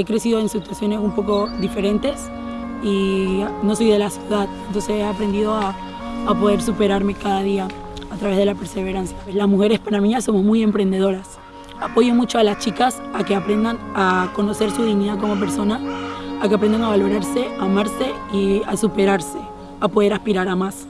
he crecido en situaciones un poco diferentes y no soy de la ciudad, entonces he aprendido a, a poder superarme cada día a través de la perseverancia. Las mujeres panameñas somos muy emprendedoras. Apoyo mucho a las chicas a que aprendan a conocer su dignidad como persona, a que aprendan a valorarse, a amarse y a superarse, a poder aspirar a más.